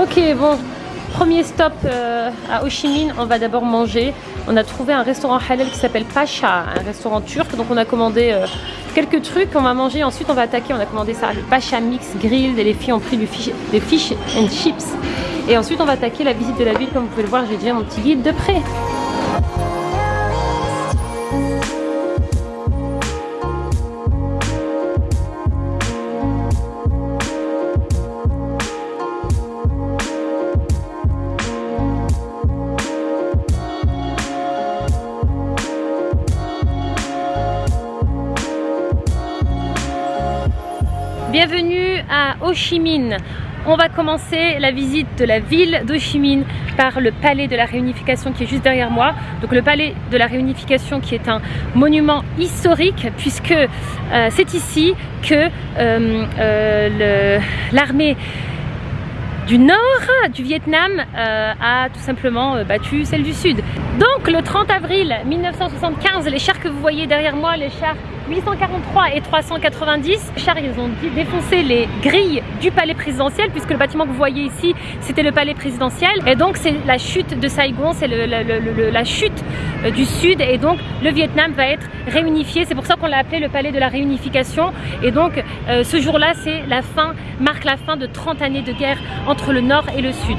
Ok, bon, premier stop euh, à Ho Chi Minh, on va d'abord manger. On a trouvé un restaurant halal qui s'appelle Pacha, un restaurant turc. Donc on a commandé euh, quelques trucs, on va manger. Ensuite on va attaquer, on a commandé ça, le Pacha Mix Grill. Et les filles ont pris du fish, des fish and chips. Et ensuite on va attaquer la visite de la ville. Comme vous pouvez le voir, j'ai déjà mon petit guide de près. Bienvenue à Ho Chi Minh. On va commencer la visite de la ville d'Ho Chi Minh par le palais de la réunification qui est juste derrière moi. Donc le palais de la réunification qui est un monument historique puisque euh, c'est ici que euh, euh, l'armée du nord du Vietnam a tout simplement battu celle du sud. Donc le 30 avril 1975, les chars que vous voyez derrière moi, les chars 843 et 390, les chars ils ont défoncé les grilles du palais présidentiel puisque le bâtiment que vous voyez ici c'était le palais présidentiel. Et donc c'est la chute de Saigon, c'est la chute euh, du sud. Et donc le Vietnam va être réunifié, c'est pour ça qu'on l'a appelé le palais de la réunification. Et donc ce jour là c'est la fin, marque la fin de 30 années de guerre entre le nord et le sud.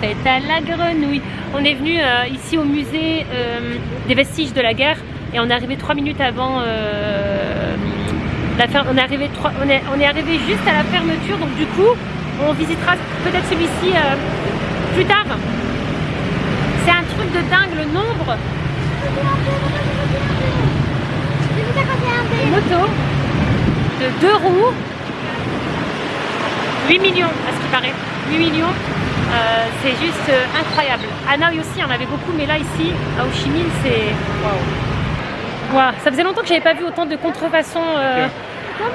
Fête à la grenouille. On est venu euh, ici au musée euh, des vestiges de la guerre et on est arrivé trois minutes avant euh, la fin. On est, arrivé on, est, on est arrivé juste à la fermeture donc du coup on visitera peut-être celui-ci plus tard. C'est un truc de dingue le nombre de motos de deux roues 8 millions à ce qui paraît 8 millions euh, c'est juste euh, incroyable. À Hanoï aussi, il y en avait beaucoup, mais là, ici, à Ho Chi Minh, c'est... Waouh Ça faisait longtemps que j'avais pas vu autant de contrefaçons. Euh...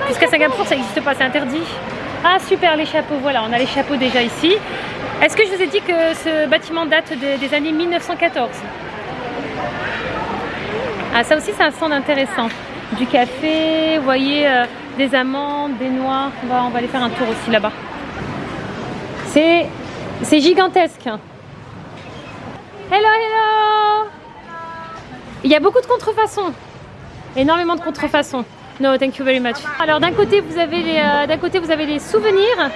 Puisqu'à Singapour, ça n'existe pas, c'est interdit. Ah, super, les chapeaux, voilà, on a les chapeaux déjà ici. Est-ce que je vous ai dit que ce bâtiment date des années 1914 Ah, ça aussi, c'est un stand intéressant. Du café, vous voyez, euh, des amandes, des noix. On va, on va aller faire un tour aussi là-bas. C'est c'est gigantesque. Hello, hello Il y a beaucoup de contrefaçons. Énormément de contrefaçons. No, thank you very much. Alors d'un côté, vous avez les, euh, d'un côté, vous avez les souvenirs.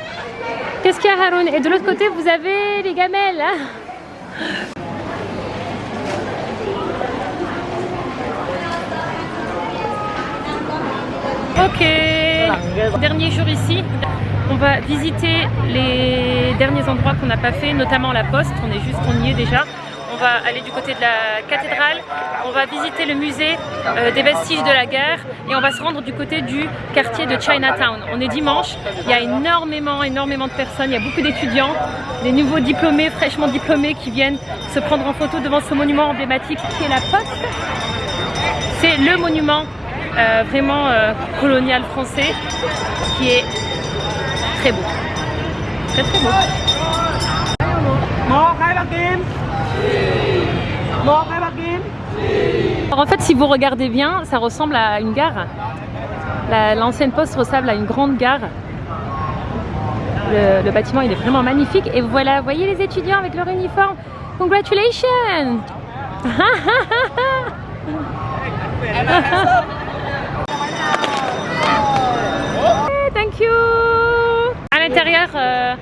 Qu'est-ce qu'il y a, Haroun? Et de l'autre côté, vous avez les gamelles. Ok. Dernier jour ici. On va visiter les derniers endroits qu'on n'a pas fait, notamment la poste, on est juste, on y est déjà. On va aller du côté de la cathédrale, on va visiter le musée euh, des vestiges de la guerre et on va se rendre du côté du quartier de Chinatown. On est dimanche, il y a énormément, énormément de personnes, il y a beaucoup d'étudiants, des nouveaux diplômés, fraîchement diplômés qui viennent se prendre en photo devant ce monument emblématique qui est la poste. C'est le monument euh, vraiment euh, colonial français qui est très beau. Très très beau. Alors en fait, si vous regardez bien, ça ressemble à une gare. L'ancienne poste ressemble à une grande gare. Le, le, bâtiment, il est vraiment magnifique. Et voilà, voyez les étudiants avec leur uniforme. Congratulations Thank you l'intérieur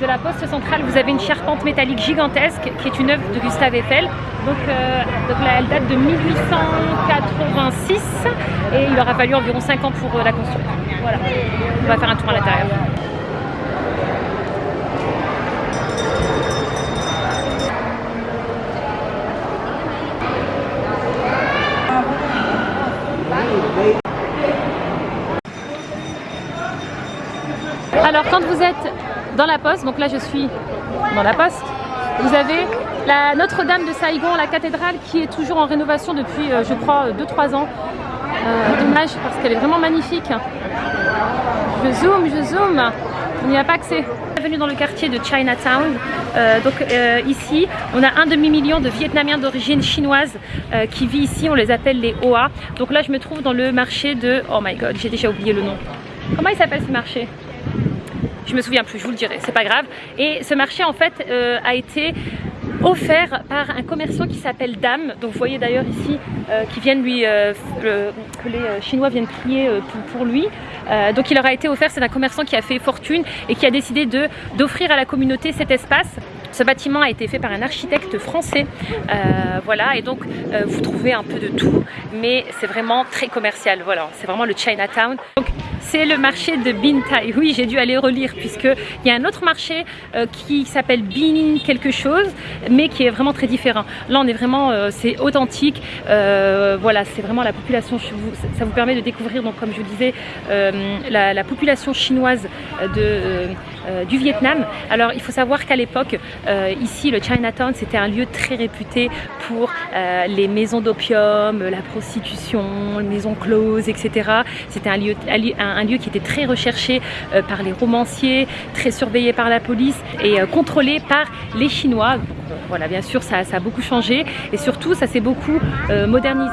de la poste centrale, vous avez une charpente métallique gigantesque qui est une œuvre de Gustave Eiffel. Donc, euh, elle date de 1886 et il aura fallu environ 5 ans pour euh, la construire. Voilà, on va faire un tour à l'intérieur. Alors quand vous êtes dans la poste, donc là je suis dans la poste, Vous avez la Notre-Dame de Saigon, la cathédrale qui est toujours en rénovation depuis, je crois, 2-3 ans. dommage parce qu'elle est vraiment magnifique. Je zoome, je zoome. On n'y a pas accès. Bienvenue dans le quartier de Chinatown. Euh, donc euh, ici, on a un demi-million de Vietnamiens d'origine chinoise euh, qui vit ici. On les appelle les Hoa. Donc là, je me trouve dans le marché de... Oh my god, j'ai déjà oublié le nom. Comment il s'appelle ce marché? Je me souviens plus, je vous le dirai, c'est pas grave. Et ce marché en fait a été offert par un commerçant qui s'appelle Dame. Donc vous voyez d'ailleurs ici euh, qui viennent lui, euh, que les euh, Chinois viennent prier pour, lui. donc il leur a été offert, c'est un commerçant qui a fait fortune et qui a décidé d'offrir à la communauté cet espace. Ce bâtiment a été fait par un architecte français, voilà, et donc vous trouvez un peu de tout, mais c'est vraiment très commercial, voilà, c'est vraiment le Chinatown. C'est le marché de Bintai. Oui, j'ai dû aller relire puisqu'il y a un autre marché qui s'appelle Bin quelque chose, mais qui est vraiment très différent. Là, on est vraiment, euh, c'est authentique. Euh, voilà, c'est vraiment la population. Ça vous permet de découvrir, comme je vous disais, euh, la, population chinoise du Vietnam. Alors, il faut savoir qu'à l'époque, ici, le Chinatown, c'était un lieu très réputé pour les maisons d'opium, la prostitution, les maisons closes, etc. C'était un lieu, lieu qui était très recherché par les romanciers, très surveillé par la police et contrôlé par les Chinois voilà, bien sûr, ça, a beaucoup changé et surtout, ça s'est beaucoup euh, modernisé.